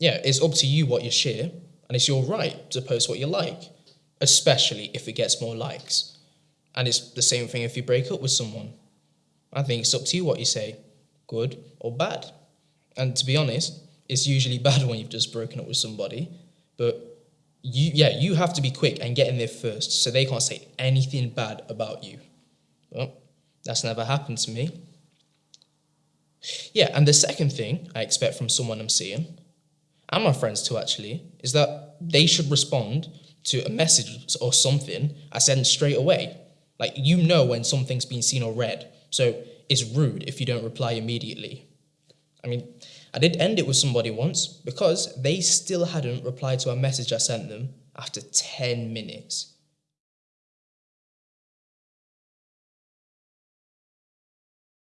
yeah, it's up to you what you share, and it's your right to post what you like, especially if it gets more likes. And it's the same thing if you break up with someone. I think it's up to you what you say, good or bad. And to be honest, it's usually bad when you've just broken up with somebody, but you yeah, you have to be quick and get in there first so they can't say anything bad about you. Well, that's never happened to me. Yeah, and the second thing I expect from someone I'm seeing, and my friends too actually, is that they should respond to a message or something I send straight away. Like you know when something's been seen or read, so it's rude if you don't reply immediately. I mean, I did end it with somebody once because they still hadn't replied to a message I sent them after 10 minutes.